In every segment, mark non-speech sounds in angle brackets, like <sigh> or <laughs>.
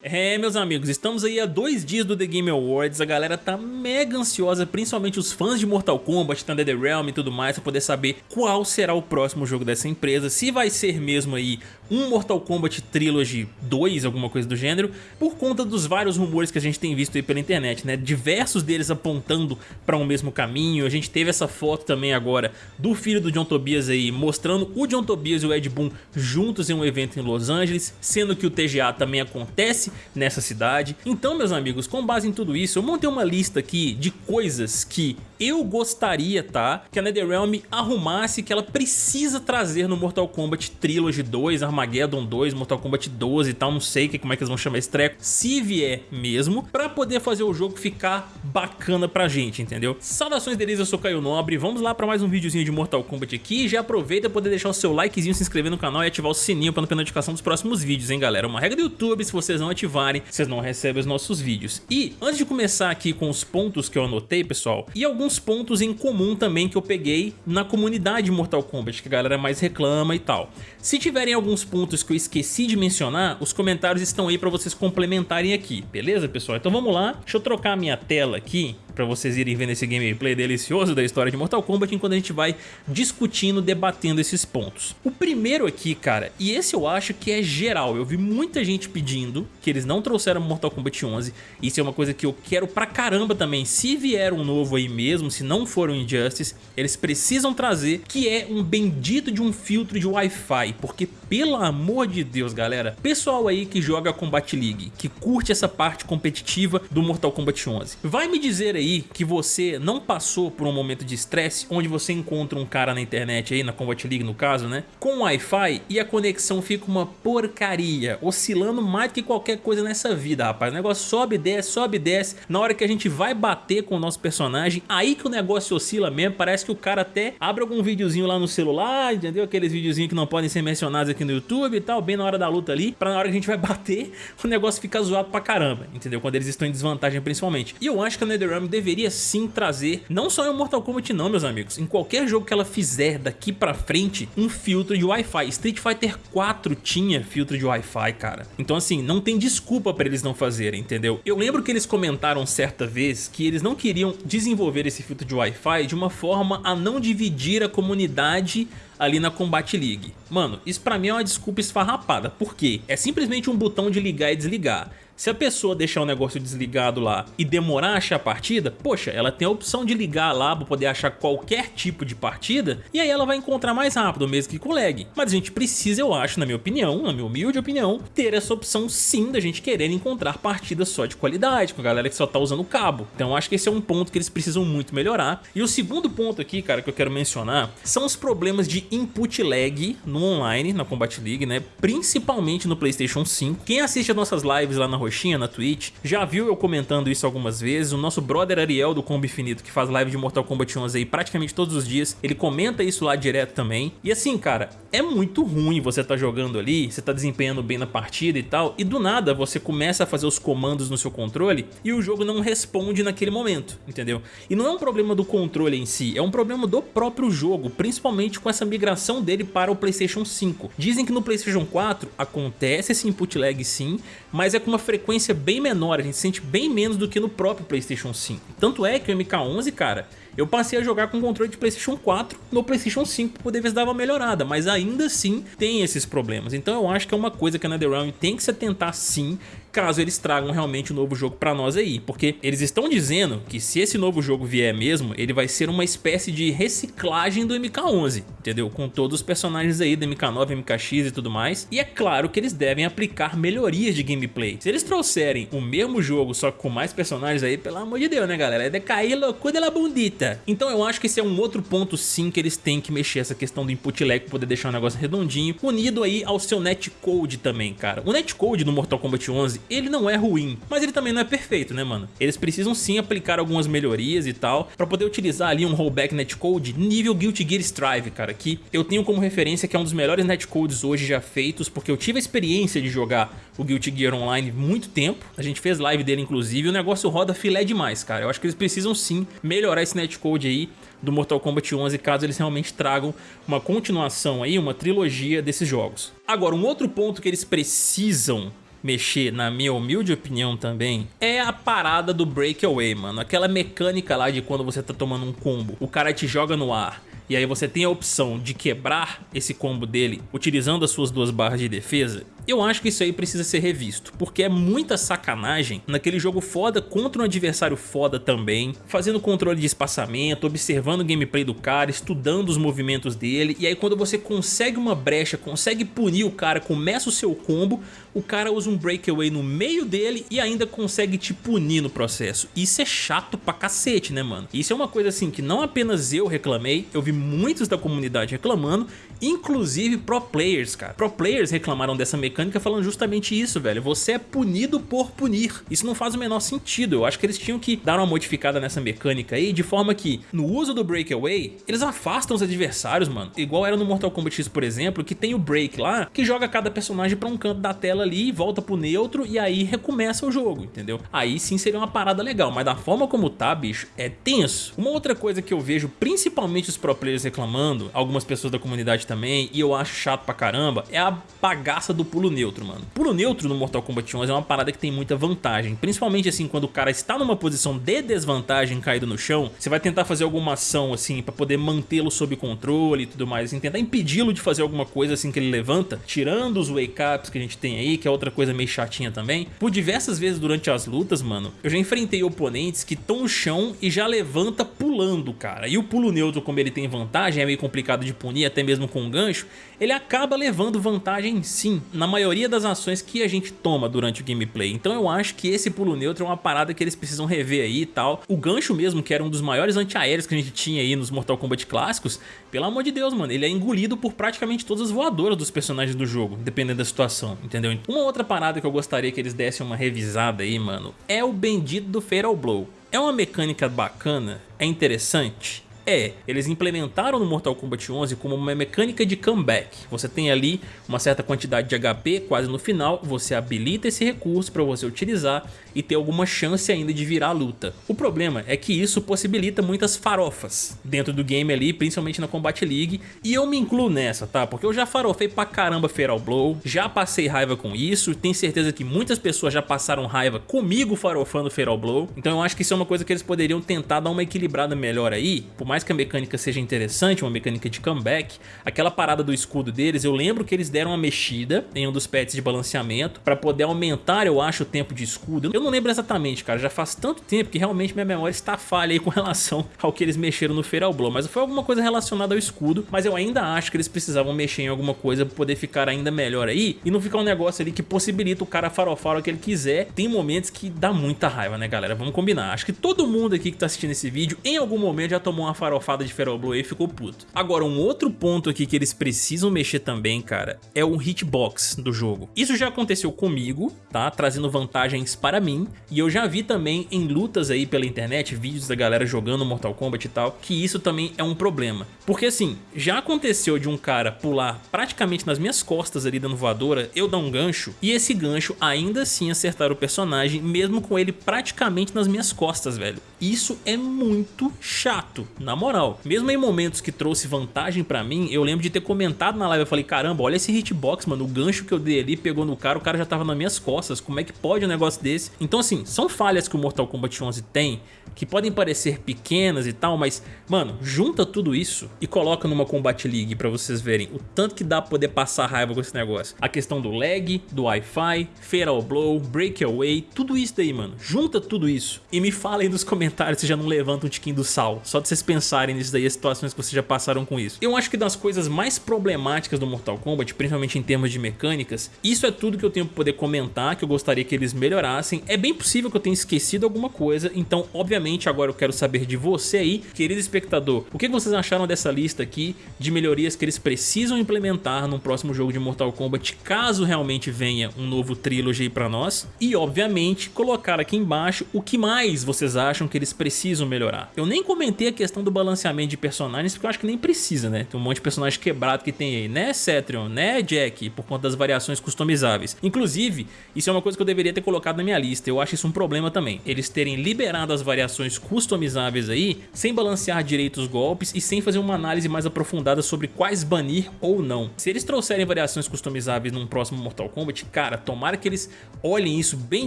É, meus amigos, estamos aí a dois dias do The Game Awards, a galera tá mega ansiosa, principalmente os fãs de Mortal Kombat, Thunder the Realm e tudo mais, pra poder saber qual será o próximo jogo dessa empresa, se vai ser mesmo aí um Mortal Kombat Trilogy 2, alguma coisa do gênero, por conta dos vários rumores que a gente tem visto aí pela internet, né? Diversos deles apontando para um mesmo caminho, a gente teve essa foto também agora do filho do John Tobias aí, mostrando o John Tobias e o Ed Boon juntos em um evento em Los Angeles, sendo que o TGA também acontece nessa cidade. Então, meus amigos, com base em tudo isso, eu montei uma lista aqui de coisas que eu gostaria, tá? Que a NetherRealm arrumasse, que ela precisa trazer no Mortal Kombat Trilogy 2, Armageddon 2, Mortal Kombat 12 e tal, não sei como é que eles vão chamar esse treco, se vier mesmo, pra poder fazer o jogo ficar bacana pra gente, entendeu? Saudações deles, eu sou Caio Nobre, vamos lá pra mais um videozinho de Mortal Kombat aqui, já aproveita poder deixar o seu likezinho, se inscrever no canal e ativar o sininho pra não perder notificação dos próximos vídeos, hein galera? Uma regra do YouTube, se vocês não ativarem, vocês não recebem os nossos vídeos. E antes de começar aqui com os pontos que eu anotei, pessoal, e alguns pontos em comum também que eu peguei na comunidade Mortal Kombat, que a galera mais reclama e tal. Se tiverem alguns pontos que eu esqueci de mencionar, os comentários estão aí para vocês complementarem aqui, beleza, pessoal? Então vamos lá, deixa eu trocar a minha tela aqui para vocês irem vendo esse gameplay delicioso da história de Mortal Kombat enquanto a gente vai discutindo, debatendo esses pontos. O primeiro aqui, cara, e esse eu acho que é geral, eu vi muita gente pedindo que eles não trouxeram Mortal Kombat 11, isso é uma coisa que eu quero pra caramba também, se vier um novo aí mesmo, se não for um Injustice, eles precisam trazer, que é um bendito de um filtro de Wi-Fi, porque pelo amor de Deus, galera, pessoal aí que joga Combat League, que curte essa parte competitiva do Mortal Kombat 11, vai me dizer aí que você não passou por um momento de estresse onde você encontra um cara na internet aí, na Combat League no caso, né, com Wi-Fi e a conexão fica uma porcaria, oscilando mais que qualquer coisa nessa vida, rapaz. O negócio sobe e desce, sobe e desce. Na hora que a gente vai bater com o nosso personagem, aí que o negócio oscila mesmo, parece que o cara até abre algum videozinho lá no celular, entendeu? Aqueles videozinhos que não podem ser mencionados aqui no YouTube e tal, bem na hora da luta ali, pra na hora que a gente vai <laughs> bater, o negócio fica zoado pra caramba, entendeu? Quando eles estão em desvantagem principalmente. E eu acho que a NetherRealm deveria sim trazer, não só em Mortal Kombat não, meus amigos, em qualquer jogo que ela fizer daqui pra frente, um filtro de Wi-Fi. Street Fighter 4 tinha filtro de Wi-Fi, cara. Então assim, não tem desculpa pra eles não fazerem, entendeu? Eu lembro que eles comentaram certa vez que eles não queriam desenvolver esse filtro de Wi-Fi de uma forma a não dividir a comunidade ali na Combat League. Mano, isso pra mim é uma desculpa esfarrapada, por quê? É simplesmente um botão de ligar e desligar. Se a pessoa deixar o negócio desligado lá e demorar a achar a partida, poxa, ela tem a opção de ligar lá para poder achar qualquer tipo de partida e aí ela vai encontrar mais rápido, mesmo que com lag. Mas a gente precisa, eu acho, na minha opinião, na minha humilde opinião, ter essa opção sim da gente querer encontrar partidas só de qualidade, com a galera que só tá usando cabo. Então acho que esse é um ponto que eles precisam muito melhorar. E o segundo ponto aqui, cara, que eu quero mencionar, são os problemas de input lag no online, na Combat League, né? Principalmente no Playstation 5. Quem assiste as nossas lives lá na na Twitch, já viu eu comentando isso algumas vezes. O nosso brother Ariel do Combo Infinito, que faz live de Mortal Kombat 11 aí praticamente todos os dias, ele comenta isso lá direto também. E assim, cara, é muito ruim você tá jogando ali, você tá desempenhando bem na partida e tal, e do nada você começa a fazer os comandos no seu controle e o jogo não responde naquele momento, entendeu? E não é um problema do controle em si, é um problema do próprio jogo, principalmente com essa migração dele para o Playstation 5. Dizem que no Playstation 4 acontece esse input lag sim, mas é com uma frequência frequência bem menor, a gente sente bem menos do que no próprio Playstation 5. Tanto é que o MK11, cara, eu passei a jogar com controle de Playstation 4 no Playstation 5 para poder ver se dava melhorada, mas ainda assim tem esses problemas. Então eu acho que é uma coisa que a NetherRealm tem que se atentar sim caso eles tragam realmente um novo jogo pra nós aí, porque eles estão dizendo que se esse novo jogo vier mesmo, ele vai ser uma espécie de reciclagem do MK11, entendeu? Com todos os personagens aí do MK9, MKX e tudo mais, e é claro que eles devem aplicar melhorias de gameplay. Se eles trouxerem o mesmo jogo, só que com mais personagens aí, pelo amor de Deus, né galera? É decair loucura de la bundita. Então eu acho que esse é um outro ponto sim que eles têm que mexer essa questão do input lag poder deixar o negócio redondinho, unido aí ao seu netcode também, cara. O netcode no Mortal Kombat 11 ele não é ruim, mas ele também não é perfeito, né, mano? Eles precisam sim aplicar algumas melhorias e tal, pra poder utilizar ali um rollback netcode nível Guilty Gear Strive, cara, que eu tenho como referência que é um dos melhores netcodes hoje já feitos, porque eu tive a experiência de jogar o Guilty Gear Online muito tempo, a gente fez live dele inclusive, e o negócio roda filé demais, cara. Eu acho que eles precisam sim melhorar esse netcode aí do Mortal Kombat 11, caso eles realmente tragam uma continuação aí, uma trilogia desses jogos. Agora, um outro ponto que eles precisam mexer, na minha humilde opinião também, é a parada do breakaway, mano. Aquela mecânica lá de quando você tá tomando um combo, o cara te joga no ar e aí você tem a opção de quebrar esse combo dele utilizando as suas duas barras de defesa, eu acho que isso aí precisa ser revisto, porque é muita sacanagem naquele jogo foda contra um adversário foda também, fazendo controle de espaçamento, observando o gameplay do cara, estudando os movimentos dele, e aí quando você consegue uma brecha, consegue punir o cara, começa o seu combo, o cara usa um breakaway no meio dele e ainda consegue te punir no processo. Isso é chato pra cacete, né, mano? Isso é uma coisa assim que não apenas eu reclamei, eu vi muitos da comunidade reclamando, inclusive pro players, cara. Pro players reclamaram dessa mecânica falando justamente isso, velho. Você é punido por punir. Isso não faz o menor sentido. Eu acho que eles tinham que dar uma modificada nessa mecânica aí, de forma que, no uso do breakaway, eles afastam os adversários, mano. Igual era no Mortal Kombat X, por exemplo, que tem o break lá, que joga cada personagem pra um canto da tela ali, volta pro neutro e aí recomeça o jogo, entendeu? Aí sim seria uma parada legal, mas da forma como tá, bicho, é tenso. Uma outra coisa que eu vejo, principalmente os pro players reclamando, algumas pessoas da comunidade também, e eu acho chato pra caramba, é a bagaça do pulo neutro, mano. Pulo neutro no Mortal Kombat 11 é uma parada que tem muita vantagem, principalmente assim quando o cara está numa posição de desvantagem caído no chão, você vai tentar fazer alguma ação assim pra poder mantê-lo sob controle e tudo mais, assim, tentar impedi-lo de fazer alguma coisa assim que ele levanta, tirando os wake-ups que a gente tem aí, que é outra coisa meio chatinha também. Por diversas vezes durante as lutas, mano, eu já enfrentei oponentes que estão no chão e já levanta pulando, cara. E o pulo neutro, como ele tem vantagem, é meio complicado de punir até mesmo com um gancho, ele acaba levando vantagem sim, na maioria das ações que a gente toma durante o gameplay. Então eu acho que esse pulo neutro é uma parada que eles precisam rever aí e tal. O gancho mesmo, que era um dos maiores antiaéreos que a gente tinha aí nos Mortal Kombat clássicos, pelo amor de Deus, mano, ele é engolido por praticamente todas as voadoras dos personagens do jogo, dependendo da situação, entendeu? Uma outra parada que eu gostaria que eles dessem uma revisada aí, mano, é o bendito do Fatal Blow. É uma mecânica bacana, é interessante, é, eles implementaram no Mortal Kombat 11 como uma mecânica de comeback. Você tem ali uma certa quantidade de HP quase no final, você habilita esse recurso para você utilizar e ter alguma chance ainda de virar a luta. O problema é que isso possibilita muitas farofas dentro do game ali, principalmente na Combat League, e eu me incluo nessa, tá? Porque eu já farofei pra caramba Feral Blow, já passei raiva com isso, tenho certeza que muitas pessoas já passaram raiva comigo farofando Feral Blow, então eu acho que isso é uma coisa que eles poderiam tentar dar uma equilibrada melhor aí, por mais mais que a mecânica seja interessante, uma mecânica de comeback, aquela parada do escudo deles, eu lembro que eles deram uma mexida em um dos pets de balanceamento para poder aumentar, eu acho, o tempo de escudo. Eu não lembro exatamente, cara, já faz tanto tempo que realmente minha memória está falha aí com <laughs> relação ao que eles mexeram no Feral Blow, mas foi alguma coisa relacionada ao escudo, mas eu ainda acho que eles precisavam mexer em alguma coisa para poder ficar ainda melhor aí e não ficar um negócio ali que possibilita o cara farofar o que ele quiser. Tem momentos que dá muita raiva, né, galera? Vamos combinar. Acho que todo mundo aqui que tá assistindo esse vídeo, em algum momento já tomou uma farofada de Feral Blow e ficou puto. Agora, um outro ponto aqui que eles precisam mexer também, cara, é o hitbox do jogo. Isso já aconteceu comigo, tá? Trazendo vantagens para mim, e eu já vi também em lutas aí pela internet, vídeos da galera jogando Mortal Kombat e tal, que isso também é um problema. Porque assim, já aconteceu de um cara pular praticamente nas minhas costas ali dando voadora, eu dar um gancho, e esse gancho ainda assim acertar o personagem, mesmo com ele praticamente nas minhas costas, velho. Isso é muito chato, na moral. Mesmo em momentos que trouxe vantagem pra mim, eu lembro de ter comentado na live, eu falei, caramba, olha esse hitbox, mano, o gancho que eu dei ali pegou no cara, o cara já tava nas minhas costas, como é que pode um negócio desse? Então assim, são falhas que o Mortal Kombat 11 tem, que podem parecer pequenas e tal, mas, mano, junta tudo isso e coloca numa Combat League pra vocês verem o tanto que dá pra poder passar raiva com esse negócio. A questão do lag, do Wi-Fi, Feral Blow, Breakaway, tudo isso daí, mano. Junta tudo isso e me fala aí nos comentários se já não levanta um tiquinho do sal, só de vocês pensarem nisso daí, as situações que vocês já passaram com isso. Eu acho que das coisas mais problemáticas do Mortal Kombat, principalmente em termos de mecânicas, isso é tudo que eu tenho pra poder comentar, que eu gostaria que eles melhorassem. É bem possível que eu tenha esquecido alguma coisa, então obviamente agora eu quero saber de você aí, querido espectador, o que vocês acharam dessa lista aqui de melhorias que eles precisam implementar no próximo jogo de Mortal Kombat, caso realmente venha um novo trilogy para nós, e obviamente colocar aqui embaixo o que mais vocês acham que eles precisam melhorar. Eu nem comentei a questão do balanceamento de personagens, porque eu acho que nem precisa, né? Tem um monte de personagem quebrado que tem aí, né Cetrion, né Jack, por conta das variações customizáveis. Inclusive, isso é uma coisa que eu deveria ter colocado na minha lista, eu acho isso um problema também. Eles terem liberado as variações customizáveis aí, sem balancear direito os golpes e sem fazer uma análise mais aprofundada sobre quais banir ou não. Se eles trouxerem variações customizáveis num próximo Mortal Kombat, cara, tomara que eles olhem isso bem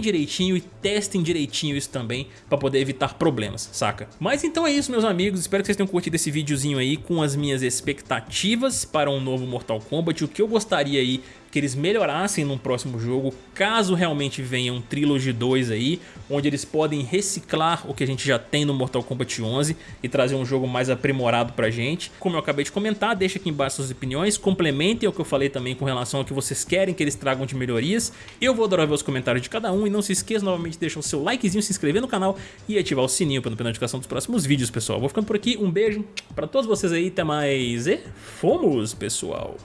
direitinho e testem direitinho isso também para poder evitar problemas, saca? Mas então é isso meus amigos, espero que vocês tenham curtido esse videozinho aí com as minhas expectativas para um novo Mortal Kombat, o que eu gostaria aí que eles melhorassem no próximo jogo, caso realmente venha um Trilogy 2 aí, onde eles podem reciclar o que a gente já tem no Mortal Kombat 11 e trazer um jogo mais aprimorado pra gente. Como eu acabei de comentar, deixa aqui embaixo suas opiniões, complementem o que eu falei também com relação ao que vocês querem que eles tragam de melhorias. Eu vou adorar ver os comentários de cada um e não se esqueça novamente de deixar o seu likezinho, se inscrever no canal e ativar o sininho para não perder a notificação dos próximos vídeos, pessoal. Vou ficando por aqui, um beijo pra todos vocês aí, até mais e fomos, pessoal!